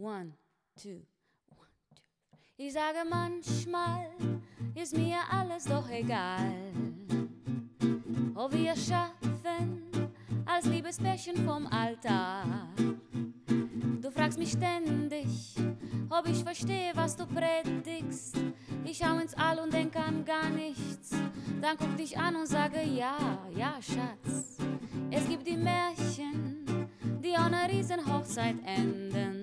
One, two, one, two. Ich sage manchmal, ist mir alles doch egal. Ob wir schaffen, als Liebespärchen vom Altar. Du fragst mich ständig, ob ich verstehe, was du predigst. Ich schau ins All und denk an gar nichts. Dann guck dich an und sage ja, ja, Schatz. Es gibt die Märchen, die einer Riesenhochzeit enden.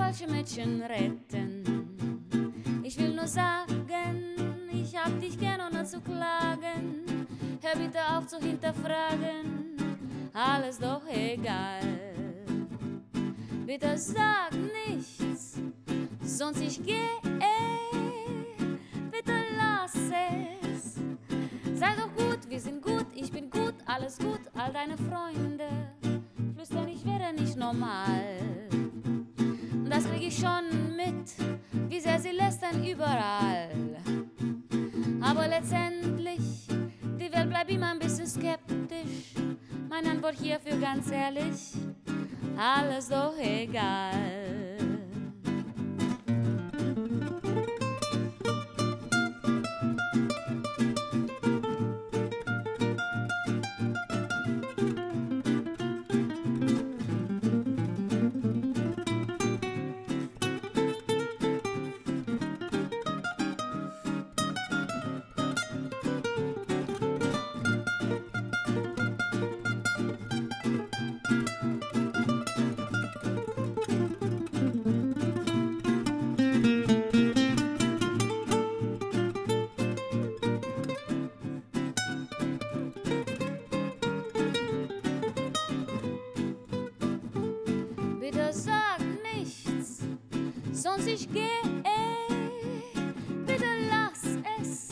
Falsche Mädchen retten. Ich will nur sagen, ich hab dich gern ohne zu klagen. Hör bitte auf zu hinterfragen, alles doch egal. Bitte sag nichts, sonst ich geh. Bitte lass es. Sei doch gut, wir sind gut, ich bin gut, alles gut, all deine Freunde flüstern, ich wäre nicht normal. Das krieg ich schon mit, wie sehr sie lästern überall. Aber letztendlich, die Welt bleibt immer ein bisschen skeptisch. Meine Antwort hierfür ganz ehrlich, alles doch egal. Sag nichts, sonst ich geh. Bitte lass es.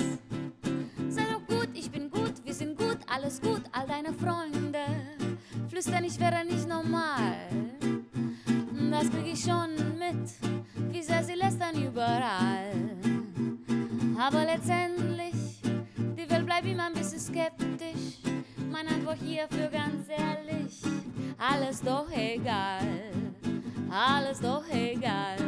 Sei doch gut, ich bin gut, wir sind gut, alles gut, all deine Freunde. Flüstern, ich wäre nicht normal. Das krieg ich schon mit, wie sehr sie lästern überall. Aber letztendlich, die Welt bleibt immer ein bisschen skeptisch. Meine Antwort hierfür ganz ehrlich, alles doch egal, a las dos igual.